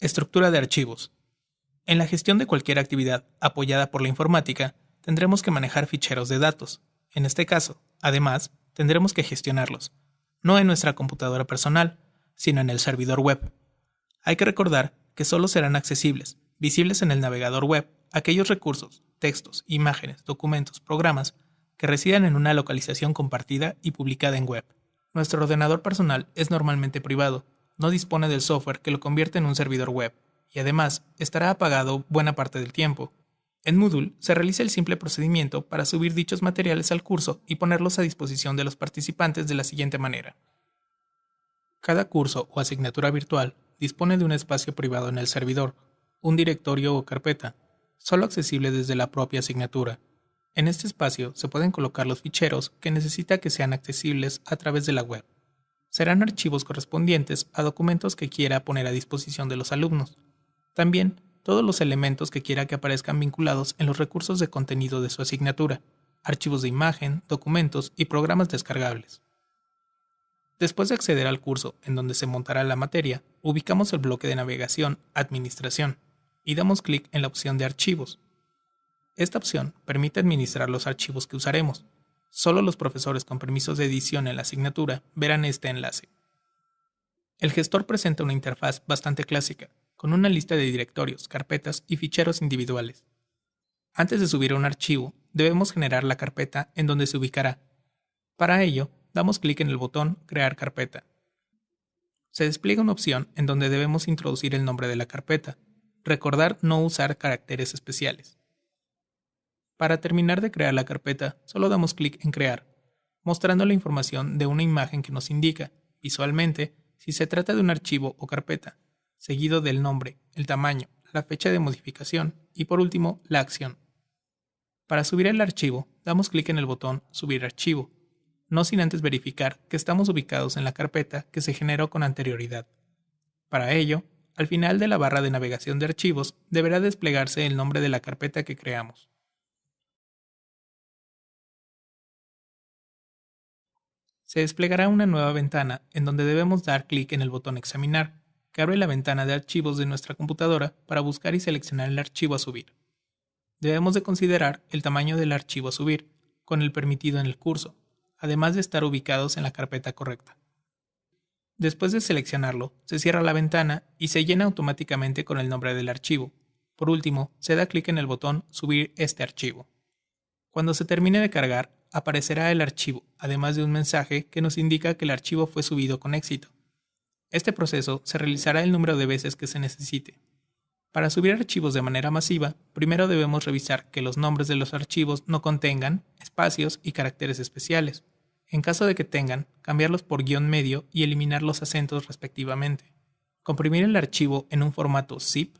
Estructura de archivos. En la gestión de cualquier actividad apoyada por la informática, tendremos que manejar ficheros de datos. En este caso, además, tendremos que gestionarlos, no en nuestra computadora personal, sino en el servidor web. Hay que recordar que solo serán accesibles, visibles en el navegador web, aquellos recursos, textos, imágenes, documentos, programas que residan en una localización compartida y publicada en web. Nuestro ordenador personal es normalmente privado, no dispone del software que lo convierte en un servidor web, y además estará apagado buena parte del tiempo. En Moodle se realiza el simple procedimiento para subir dichos materiales al curso y ponerlos a disposición de los participantes de la siguiente manera. Cada curso o asignatura virtual dispone de un espacio privado en el servidor, un directorio o carpeta, solo accesible desde la propia asignatura. En este espacio se pueden colocar los ficheros que necesita que sean accesibles a través de la web serán archivos correspondientes a documentos que quiera poner a disposición de los alumnos. También todos los elementos que quiera que aparezcan vinculados en los recursos de contenido de su asignatura, archivos de imagen, documentos y programas descargables. Después de acceder al curso en donde se montará la materia, ubicamos el bloque de navegación Administración y damos clic en la opción de Archivos. Esta opción permite administrar los archivos que usaremos, Solo los profesores con permisos de edición en la asignatura verán este enlace. El gestor presenta una interfaz bastante clásica, con una lista de directorios, carpetas y ficheros individuales. Antes de subir un archivo, debemos generar la carpeta en donde se ubicará. Para ello, damos clic en el botón Crear carpeta. Se despliega una opción en donde debemos introducir el nombre de la carpeta. Recordar no usar caracteres especiales. Para terminar de crear la carpeta, solo damos clic en Crear, mostrando la información de una imagen que nos indica, visualmente, si se trata de un archivo o carpeta, seguido del nombre, el tamaño, la fecha de modificación y por último, la acción. Para subir el archivo, damos clic en el botón Subir archivo, no sin antes verificar que estamos ubicados en la carpeta que se generó con anterioridad. Para ello, al final de la barra de navegación de archivos deberá desplegarse el nombre de la carpeta que creamos. Se desplegará una nueva ventana en donde debemos dar clic en el botón Examinar, que abre la ventana de archivos de nuestra computadora para buscar y seleccionar el archivo a subir. Debemos de considerar el tamaño del archivo a subir, con el permitido en el curso, además de estar ubicados en la carpeta correcta. Después de seleccionarlo, se cierra la ventana y se llena automáticamente con el nombre del archivo. Por último, se da clic en el botón Subir este archivo. Cuando se termine de cargar, aparecerá el archivo, además de un mensaje que nos indica que el archivo fue subido con éxito. Este proceso se realizará el número de veces que se necesite. Para subir archivos de manera masiva, primero debemos revisar que los nombres de los archivos no contengan espacios y caracteres especiales. En caso de que tengan, cambiarlos por guion medio y eliminar los acentos respectivamente. Comprimir el archivo en un formato zip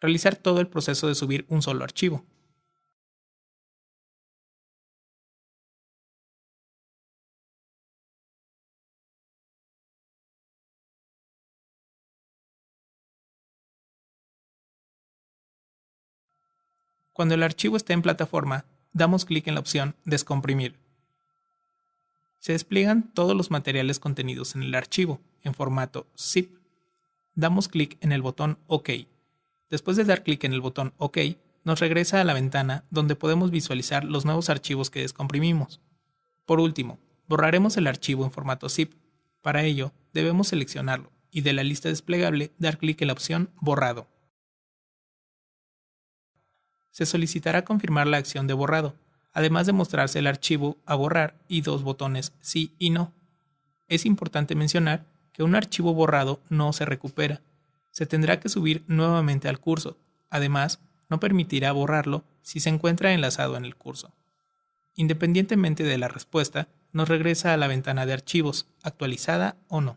realizar todo el proceso de subir un solo archivo. Cuando el archivo esté en plataforma, damos clic en la opción Descomprimir. Se despliegan todos los materiales contenidos en el archivo, en formato zip. Damos clic en el botón OK Después de dar clic en el botón OK, nos regresa a la ventana donde podemos visualizar los nuevos archivos que descomprimimos. Por último, borraremos el archivo en formato zip. Para ello, debemos seleccionarlo y de la lista desplegable dar clic en la opción Borrado. Se solicitará confirmar la acción de borrado, además de mostrarse el archivo a borrar y dos botones sí y no. Es importante mencionar que un archivo borrado no se recupera, se tendrá que subir nuevamente al curso. Además, no permitirá borrarlo si se encuentra enlazado en el curso. Independientemente de la respuesta, nos regresa a la ventana de archivos, actualizada o no.